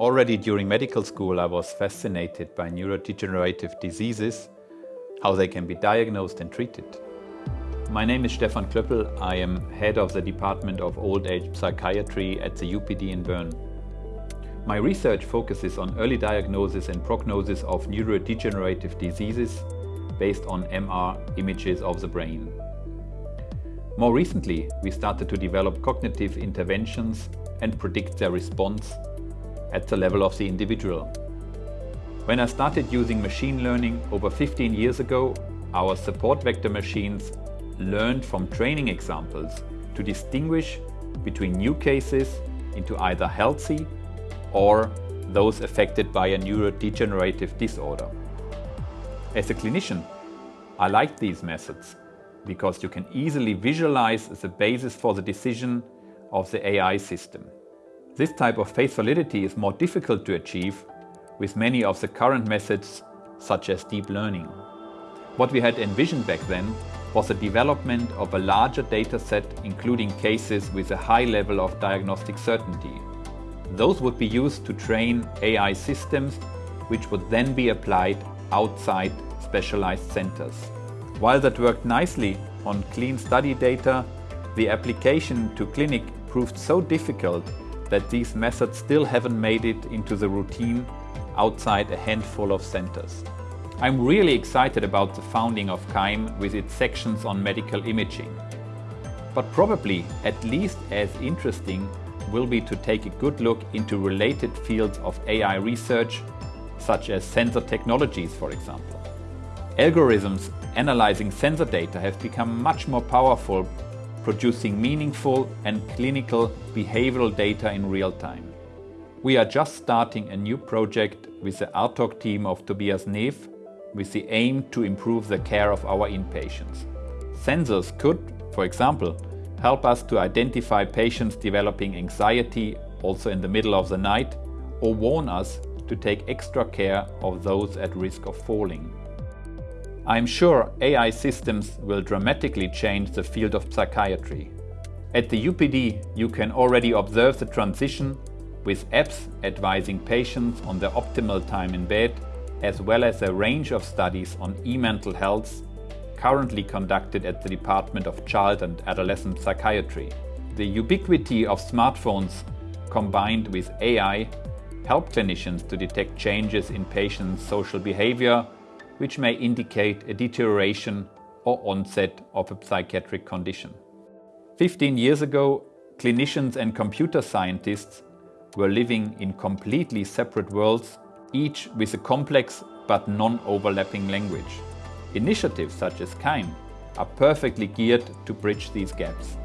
Already during medical school I was fascinated by neurodegenerative diseases, how they can be diagnosed and treated. My name is Stefan Klöppel, I am head of the Department of Old Age Psychiatry at the UPD in Bern. My research focuses on early diagnosis and prognosis of neurodegenerative diseases based on MR images of the brain. More recently, we started to develop cognitive interventions and predict their response at the level of the individual. When I started using machine learning over 15 years ago, our support vector machines learned from training examples to distinguish between new cases into either healthy or those affected by a neurodegenerative disorder. As a clinician, I like these methods because you can easily visualize the basis for the decision of the AI system. This type of face validity is more difficult to achieve with many of the current methods such as deep learning. What we had envisioned back then was the development of a larger dataset including cases with a high level of diagnostic certainty. Those would be used to train AI systems which would then be applied outside specialized centers. While that worked nicely on clean study data, the application to clinic proved so difficult that these methods still haven't made it into the routine outside a handful of centers. I'm really excited about the founding of CAIM with its sections on medical imaging. But probably at least as interesting will be to take a good look into related fields of AI research, such as sensor technologies, for example. Algorithms analyzing sensor data have become much more powerful, producing meaningful and clinical behavioral data in real time. We are just starting a new project with the ARTORG team of Tobias Nef with the aim to improve the care of our inpatients. Sensors could, for example, help us to identify patients developing anxiety also in the middle of the night or warn us to take extra care of those at risk of falling. I'm sure AI systems will dramatically change the field of psychiatry. At the UPD you can already observe the transition with apps advising patients on the optimal time in bed as well as a range of studies on e-mental health currently conducted at the Department of Child and Adolescent Psychiatry. The ubiquity of smartphones combined with AI help clinicians to detect changes in patients' social behavior, which may indicate a deterioration or onset of a psychiatric condition. 15 years ago, clinicians and computer scientists were living in completely separate worlds each with a complex but non-overlapping language. Initiatives such as CAIM are perfectly geared to bridge these gaps.